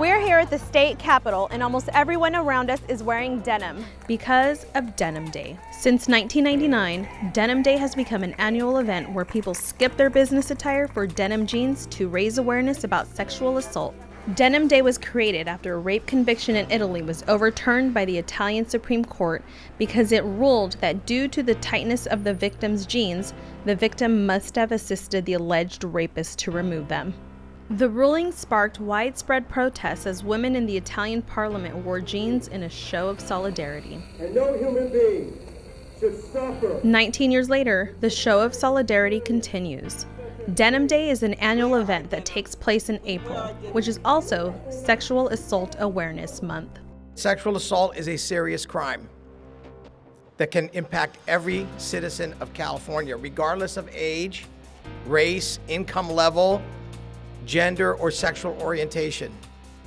We're here at the state capitol and almost everyone around us is wearing denim. Because of Denim Day. Since 1999, Denim Day has become an annual event where people skip their business attire for denim jeans to raise awareness about sexual assault. Denim Day was created after a rape conviction in Italy was overturned by the Italian Supreme Court because it ruled that due to the tightness of the victim's jeans, the victim must have assisted the alleged rapist to remove them. The ruling sparked widespread protests as women in the Italian parliament wore jeans in a show of solidarity. And no human being should suffer. 19 years later, the show of solidarity continues. Denim Day is an annual event that takes place in April, which is also Sexual Assault Awareness Month. Sexual assault is a serious crime that can impact every citizen of California, regardless of age, race, income level, gender, or sexual orientation.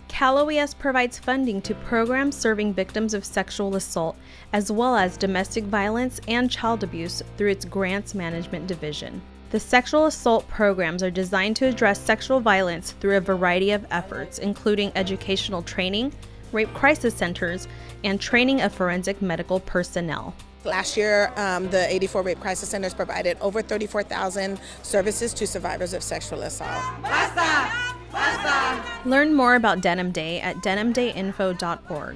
Cal OES provides funding to programs serving victims of sexual assault, as well as domestic violence and child abuse through its Grants Management Division. The sexual assault programs are designed to address sexual violence through a variety of efforts, including educational training, rape crisis centers, and training of forensic medical personnel. Last year, um, the 84 Rape Crisis Centers provided over 34,000 services to survivors of sexual assault. Basta! Basta! Learn more about Denim Day at denimdayinfo.org.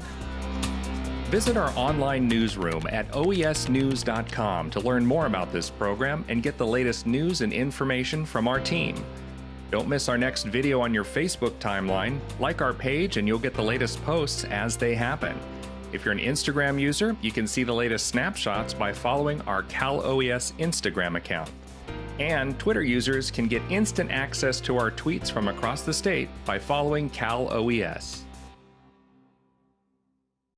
Visit our online newsroom at oesnews.com to learn more about this program and get the latest news and information from our team. Don't miss our next video on your Facebook timeline. Like our page and you'll get the latest posts as they happen. If you're an Instagram user, you can see the latest snapshots by following our Cal OES Instagram account. And Twitter users can get instant access to our tweets from across the state by following Cal OES.